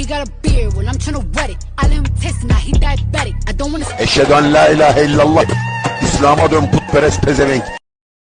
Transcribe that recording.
He got a beard, well I'm tryna wet it. I let him taste it, now he diabetic. I don't wanna Eşhedü en la ilahe illallah. İslam'a dön putperest pezevenk.